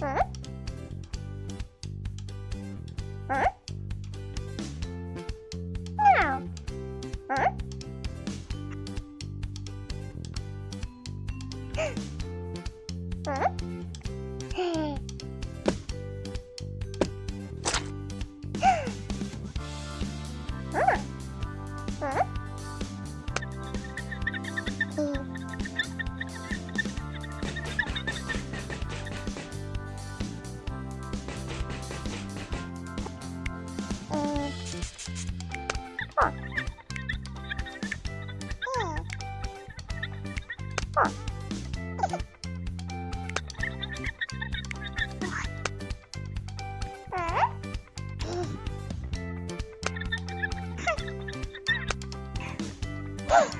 Huh? Huh? Woo!